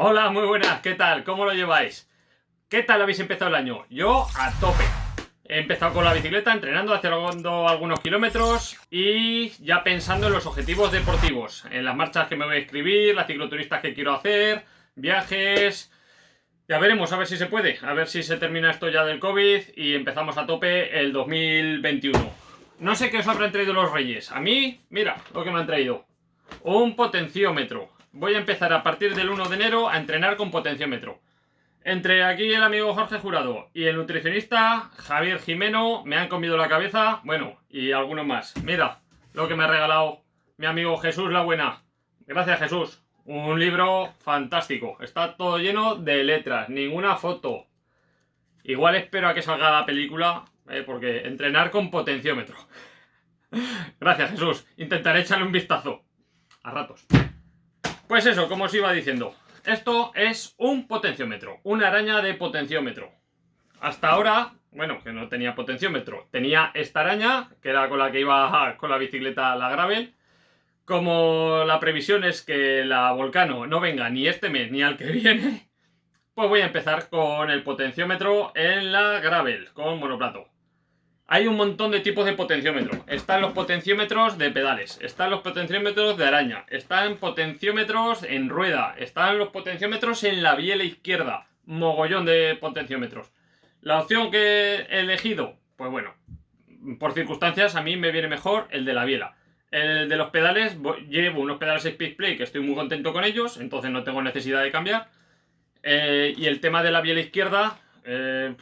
Hola, muy buenas, ¿qué tal? ¿Cómo lo lleváis? ¿Qué tal habéis empezado el año? Yo a tope. He empezado con la bicicleta, entrenando, haciendo algunos kilómetros y ya pensando en los objetivos deportivos, en las marchas que me voy a escribir, las cicloturistas que quiero hacer, viajes... Ya veremos, a ver si se puede, a ver si se termina esto ya del COVID y empezamos a tope el 2021. No sé qué os habrán traído los reyes. A mí, mira lo que me han traído. Un potenciómetro. Voy a empezar a partir del 1 de enero a entrenar con potenciómetro. Entre aquí el amigo Jorge Jurado y el nutricionista Javier Jimeno me han comido la cabeza, bueno, y algunos más. Mira lo que me ha regalado mi amigo Jesús La Buena. Gracias Jesús. Un libro fantástico. Está todo lleno de letras, ninguna foto. Igual espero a que salga la película, eh, porque entrenar con potenciómetro. Gracias Jesús. Intentaré echarle un vistazo. A ratos. Pues eso, como os iba diciendo. Esto es un potenciómetro, una araña de potenciómetro. Hasta ahora, bueno, que no tenía potenciómetro, tenía esta araña, que era con la que iba con la bicicleta la gravel. Como la previsión es que la Volcano no venga ni este mes ni al que viene, pues voy a empezar con el potenciómetro en la gravel, con monoplato. Hay un montón de tipos de potenciómetro. Están los potenciómetros de pedales, están los potenciómetros de araña, están potenciómetros en rueda, están los potenciómetros en la biela izquierda. Mogollón de potenciómetros. La opción que he elegido, pues bueno, por circunstancias a mí me viene mejor el de la biela. El de los pedales, llevo unos pedales Speed Play que estoy muy contento con ellos, entonces no tengo necesidad de cambiar. Eh, y el tema de la biela izquierda, eh,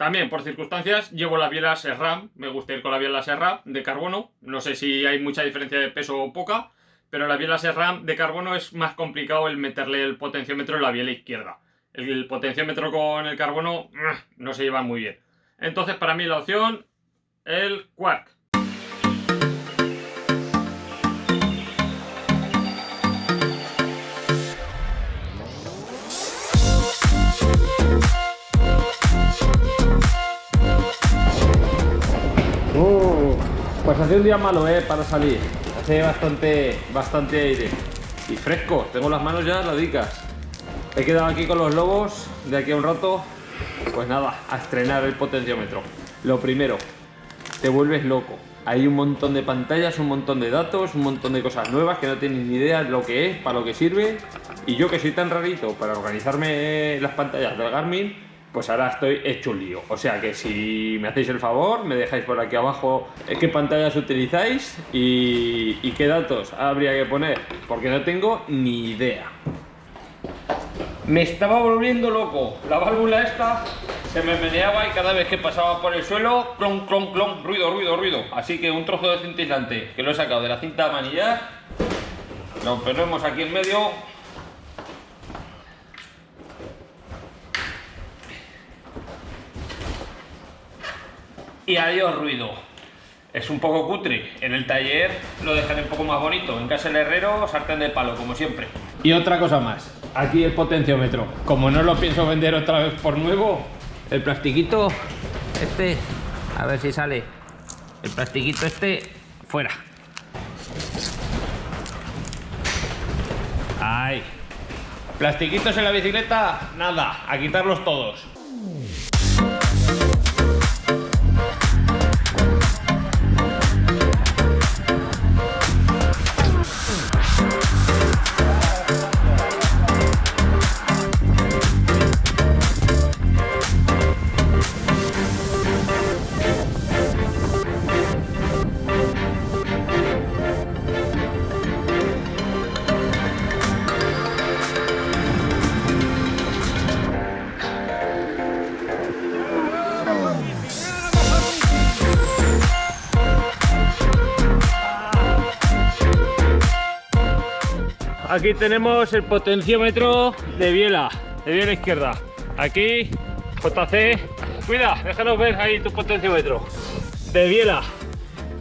también, por circunstancias, llevo la biela SERRAM. Me gusta ir con la biela SERRAM de carbono. No sé si hay mucha diferencia de peso o poca, pero la biela SERRAM de carbono es más complicado el meterle el potenciómetro en la biela izquierda. El potenciómetro con el carbono no se lleva muy bien. Entonces, para mí la opción, el Quark. Hace un día malo, ¿eh? Para salir. Hace bastante, bastante aire. Y fresco. Tengo las manos ya ladicas. He quedado aquí con los lobos. De aquí a un rato, pues nada, a estrenar el potenciómetro. Lo primero, te vuelves loco. Hay un montón de pantallas, un montón de datos, un montón de cosas nuevas que no tienes ni idea de lo que es, para lo que sirve. Y yo que soy tan rarito para organizarme las pantallas del Garmin, pues ahora estoy hecho un lío. O sea que si me hacéis el favor, me dejáis por aquí abajo qué pantallas utilizáis y, qué datos habría que poner, porque no tengo ni idea. Me estaba volviendo loco. La válvula esta se me meneaba y cada vez que pasaba por el suelo, clon, clon, clon, ruido, ruido, ruido. Así que un trozo de cintilante que lo he sacado de la cinta de manillar, lo ponemos aquí en medio y adiós ruido. Es un poco cutre. En el taller lo dejaré un poco más bonito. En casa del herrero, sartén de palo, como siempre. Y otra cosa más. Aquí el potenciómetro. Como no lo pienso vender otra vez por nuevo, el plastiquito este, a ver si sale. El plastiquito este, fuera. Ay. Plastiquitos en la bicicleta, nada, a quitarlos todos. Aquí tenemos el potenciómetro de biela, de biela izquierda. Aquí, JC, cuida, déjanos ver ahí tu potenciómetro. De biela.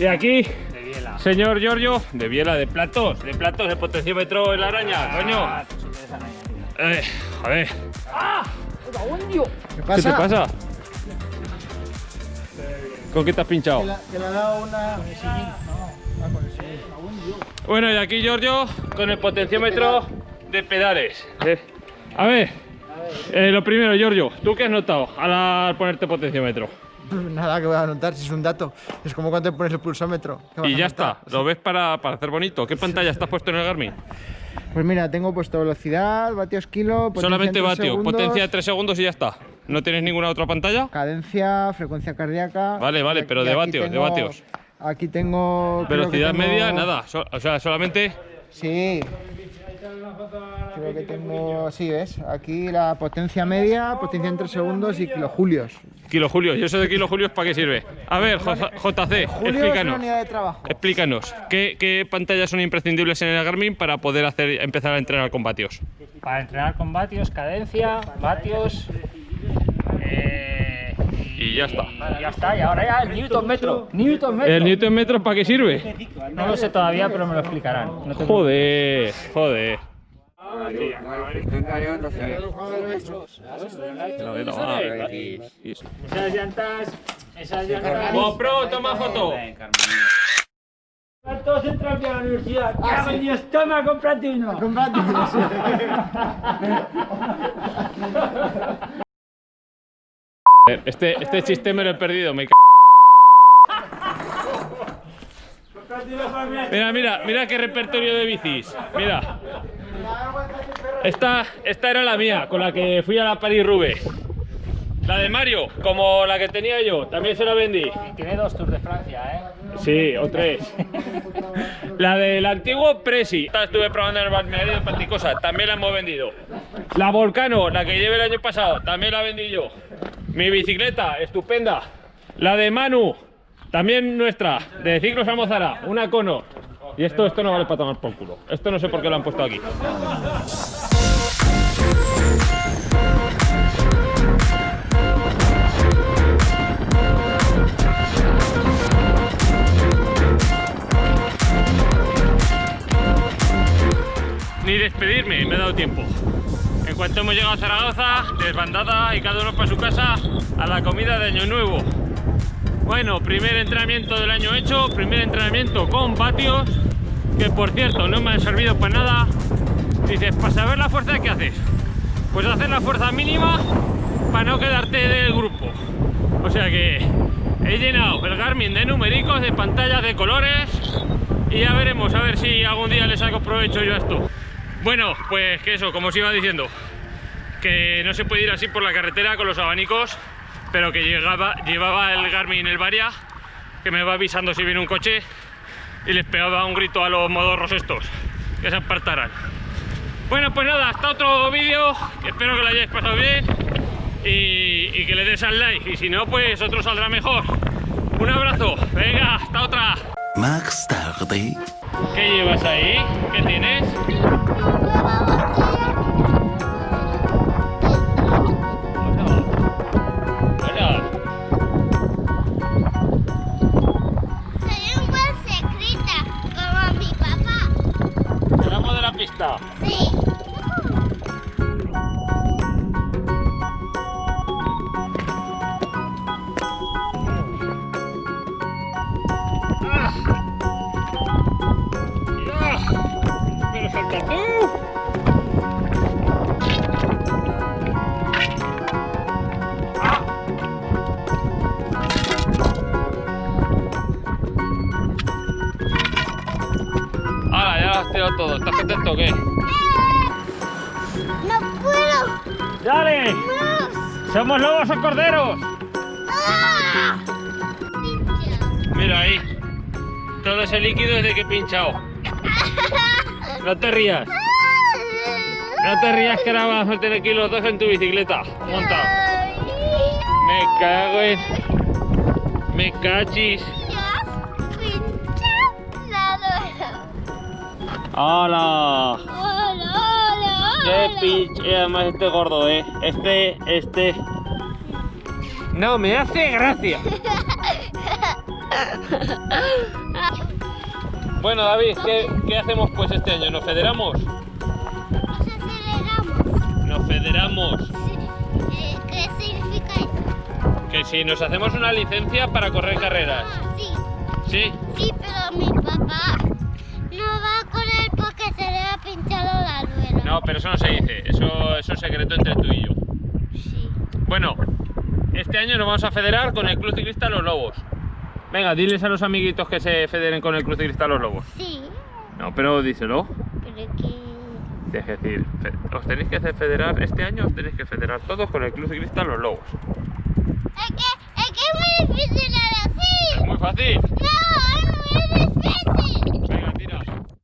Y aquí, de biela. señor Giorgio, de biela, de platos, de platos, de potenciómetro en la araña, ah, coño. Eh, joder. ¡Ah! ¿Qué, pasa? ¿Qué te pasa? ¿Con qué te has pinchado? Que le, ha dado una... Bueno, y aquí Giorgio con el potenciómetro de pedales. Eh, a ver, eh, lo primero, Giorgio, ¿tú qué has notado al ponerte potenciómetro? Nada que voy a notar, si es un dato. Es como cuando te pones el pulsómetro. Y ya está, lo ves para, para, hacer bonito. ¿Qué pantalla estás puesto en el Garmin? Pues mira, tengo puesto velocidad, vatios kilo, Solamente vatio, potencia de 3 segundos y ya está. ¿No tienes ninguna otra pantalla? Cadencia, frecuencia cardíaca. Vale, vale, pero de vatios, de vatios. Aquí tengo. Velocidad media, nada. o sea, solamente. Sí. Creo que tengo. Sí, ¿ves? Aquí la potencia media, potencia en 3 segundos y kilojulios. Kilojulios, ¿y eso de kilojulios para qué sirve? A ver, JC, explícanos. de trabajo. Explícanos, ¿qué, pantallas son imprescindibles en el Garmin para poder hacer, empezar a entrenar con vatios? Para entrenar con vatios, cadencia, vatios. Y ya está. ya está, y ahora ya el Newton metro. Newton metro. ¿El Newton metro para qué sirve? No lo sé todavía, pero me lo explicarán. joder, joder. Esas llantas, esas llantas. GoPro, toma foto. Todos entran a la universidad. ¡Ah, sí. Dios! Toma, cómprate uno. Cómprate uno. Este, este chiste me lo he perdido, me Mira, mira, mira qué repertorio de bicis. Mira. Esta, esta era la mía, con la que fui a la Paris-Roubaix. La de Mario, como la que tenía yo, también se la vendí. Tiene dos Tours de Francia, ¿eh? Sí, o tres. la del antiguo Presi. Estuve probando en el balneario de Panticosa, también la hemos vendido. La Volcano, la que llevé el año pasado, también la vendí yo. Mi bicicleta, estupenda. La de Manu, también nuestra, de Ciclos Almozara, una cono. Y esto, esto no vale para tomar por culo. Esto no sé por qué lo han puesto aquí. Ni despedirme, me he dado tiempo. En cuanto hemos llegado a Zaragoza, desbandada y cada uno para su casa a la comida de Año Nuevo. Bueno, primer entrenamiento del año hecho, primer entrenamiento con patios, que por cierto no me han servido para nada. Dices, para saber la fuerza, ¿qué haces? Pues hacer la fuerza mínima para no quedarte del grupo. O sea que he llenado el Garmin de numéricos, de pantallas de colores y ya veremos a ver si algún día le saco provecho yo a esto. Bueno, pues que eso, como os iba diciendo, que no se puede ir así por la carretera con los abanicos pero que llegaba, llevaba el Garmin el Varia, que me va avisando si viene un coche y les pegaba un grito a los modorros estos, que se apartaran. Bueno, pues nada, hasta otro vídeo, espero que lo hayáis pasado bien y, que le des al like, y si no, pues otro saldrá mejor. Un abrazo, venga, hasta otra. Max tarde. ¿Qué llevas ahí? ¿Qué tienes? Todo. ¿Estás contento o qué? ¡No puedo! ¡Dale! ¿Somos lobos o corderos? ¡Ah! Mira ahí. Todo ese líquido es de que he pinchado. No te rías. No te rías que ahora vas a tener aquí los dos en tu bicicleta. Monta. Me cago en... Me cachis. ¡Hola! ¡Hola, hola, ¡Qué pinche! Además este gordo, ¿eh? Este, este... No, me hace gracia. Bueno, David, ¿qué, ¿qué, hacemos pues este año? ¿Nos federamos? Nos aceleramos. Nos federamos. Eh, ¿Qué significa eso? Que si nos hacemos una licencia para correr carreras. Ah, sí. ¿Sí? Sí, pero No, pero eso no se dice. Eso, eso es secreto entre tú y yo. Sí. Bueno, este año nos vamos a federar con el Club Ciclista Los Lobos. Venga, diles a los amiguitos que se federen con el Club Ciclista Los Lobos. Sí. No, pero díselo. Pero que... Es decir, os tenéis que hacer federar, este año os tenéis que federar todos con el Club Ciclista Los Lobos. Es que, es que es muy difícil ahora Es muy fácil. No.